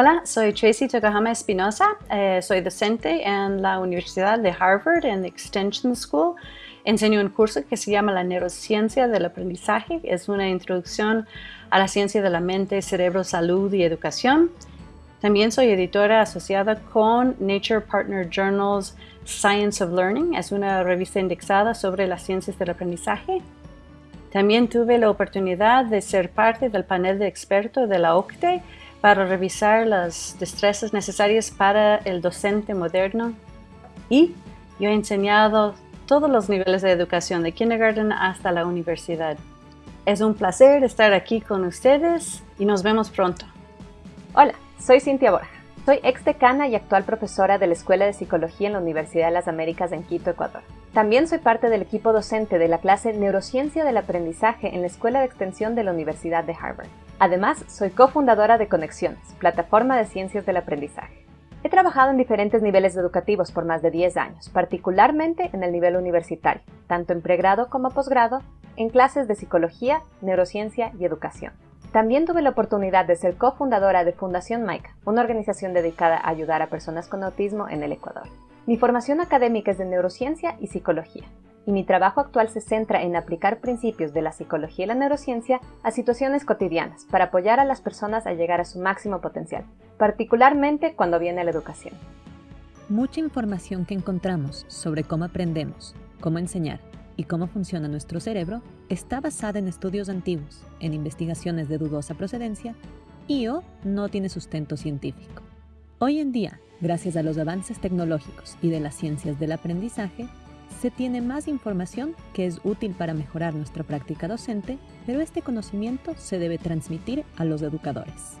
Hola, soy Tracy Tokuhama Espinosa. Eh, soy docente en la Universidad de Harvard en Extension School. Enseño un curso que se llama la neurociencia del aprendizaje. Es una introducción a la ciencia de la mente, cerebro, salud y educación. También soy editora asociada con Nature Partner Journals Science of Learning. Es una revista indexada sobre las ciencias del aprendizaje. También tuve la oportunidad de ser parte del panel de expertos de la OCTE para revisar las destrezas necesarias para el docente moderno. Y yo he enseñado todos los niveles de educación, de kindergarten hasta la universidad. Es un placer estar aquí con ustedes y nos vemos pronto. Hola, soy Cintia Borja. Soy ex decana y actual profesora de la Escuela de Psicología en la Universidad de las Américas en Quito, Ecuador. También soy parte del equipo docente de la clase Neurociencia del Aprendizaje en la Escuela de Extensión de la Universidad de Harvard. Además, soy cofundadora de Conexiones, plataforma de ciencias del aprendizaje. He trabajado en diferentes niveles educativos por más de 10 años, particularmente en el nivel universitario, tanto en pregrado como posgrado, en clases de psicología, neurociencia y educación. También tuve la oportunidad de ser cofundadora de Fundación MAICA, una organización dedicada a ayudar a personas con autismo en el Ecuador. Mi formación académica es de neurociencia y psicología, y mi trabajo actual se centra en aplicar principios de la psicología y la neurociencia a situaciones cotidianas para apoyar a las personas a llegar a su máximo potencial, particularmente cuando viene la educación. Mucha información que encontramos sobre cómo aprendemos, cómo enseñar y cómo funciona nuestro cerebro está basada en estudios antiguos, en investigaciones de dudosa procedencia y o no tiene sustento científico. Hoy en día, gracias a los avances tecnológicos y de las ciencias del aprendizaje, se tiene más información que es útil para mejorar nuestra práctica docente, pero este conocimiento se debe transmitir a los educadores.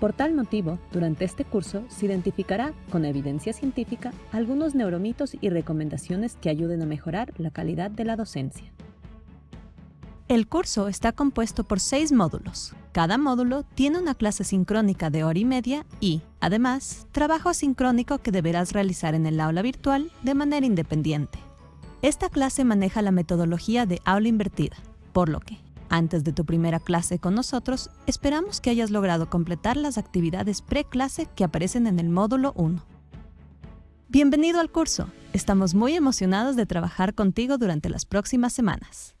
Por tal motivo, durante este curso se identificará, con evidencia científica, algunos neuromitos y recomendaciones que ayuden a mejorar la calidad de la docencia. El curso está compuesto por seis módulos. Cada módulo tiene una clase sincrónica de hora y media y, además, trabajo asincrónico que deberás realizar en el aula virtual de manera independiente. Esta clase maneja la metodología de aula invertida, por lo que, antes de tu primera clase con nosotros, esperamos que hayas logrado completar las actividades pre-clase que aparecen en el módulo 1. Bienvenido al curso. Estamos muy emocionados de trabajar contigo durante las próximas semanas.